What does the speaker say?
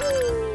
Uhul!